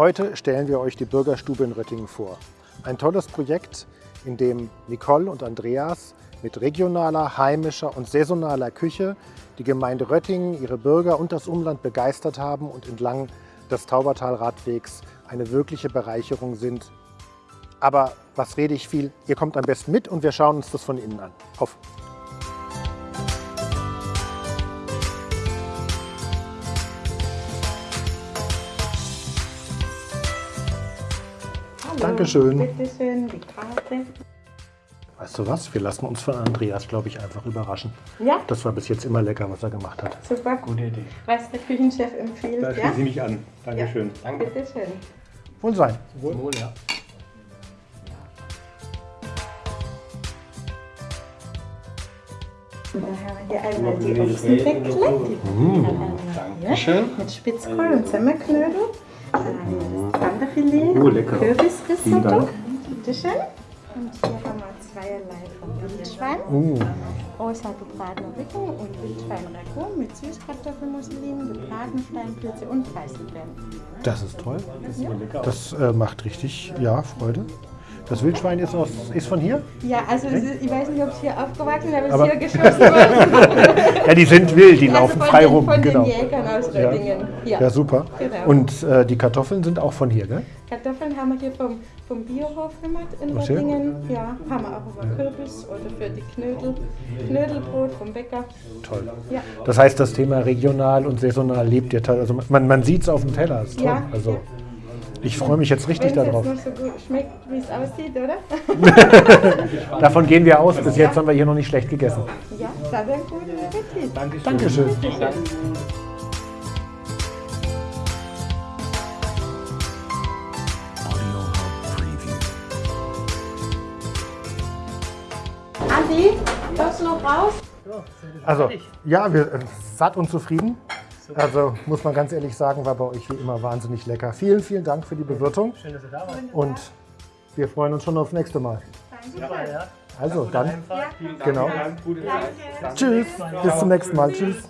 Heute stellen wir euch die Bürgerstube in Röttingen vor. Ein tolles Projekt, in dem Nicole und Andreas mit regionaler, heimischer und saisonaler Küche die Gemeinde Röttingen, ihre Bürger und das Umland begeistert haben und entlang des Taubertal-Radwegs eine wirkliche Bereicherung sind. Aber was rede ich viel? Ihr kommt am besten mit und wir schauen uns das von innen an. Auf! Dankeschön. Bitte schön, die Karte. Weißt du was? Wir lassen uns von Andreas, glaube ich, einfach überraschen. Ja, Das war bis jetzt immer lecker, was er gemacht hat. super. Gute Idee. Was der Küchenchef empfiehlt, Da ja? ich mich an. Dankeschön. Danke. Bitte schön. Wohl sein. Wohl, ja. Und dann haben wir hier einmal die Ochsendeckle, die ja, Dankeschön. mit Spitzkohl und Semmelknödel. Dann das Wanderfilet, Oh, lecker. Kürbisrisotto. Bitte schön. Und hier haben wir zweierlei von Wildschwein. Uh, Rosa gebratene Rücken und Wildschwein-Ragout mit Süßkartoffelmusselin, gebratene Steinpilze und Preiselbeeren. das ist toll. Das äh, macht richtig, ja, Freude. Das Wildschwein ist, aus, ist von hier? Ja, also ist, ich weiß nicht, ob es hier aufgewachsen ist, aber es Aber- ist hier geschossen worden. Ja, die sind wild, die Also laufen frei den, rum. Von Genau. den Jägern aus Ja. Röttingen. Ja. Ja, super. Genau. Und äh, die Kartoffeln sind auch von hier, gell? Kartoffeln haben wir hier vom, vom Biohof gemacht in Ach, sehr Röttingen. Ja, haben wir auch über Kürbis oder für die Knödel. Knödelbrot vom Bäcker. Toll. Ja. Das heißt, das Thema regional und saisonal lebt ihr. Also man, man sieht es auf dem Teller. Ist toll. Ja, Also ja. Ich freue mich jetzt richtig Wenn es darauf. jetzt nur so gut schmeckt, wie es aussieht, oder? Davon gehen wir aus. Bis jetzt haben wir hier noch nicht schlecht gegessen. Ja, ein guter Appetit. Dankeschön. Dankeschön. Preview. Andi, kommst du noch raus? Also, ja, wir äh, satt und zufrieden. Also muss man ganz ehrlich sagen, war bei euch wie immer wahnsinnig lecker. Vielen, vielen Dank für die Bewirtung. Schön, dass ihr da wart. Und wir freuen uns schon aufs nächste Mal. Also dann, genau. Danke. Tschüss. Bis zum nächsten Mal. Tschüss.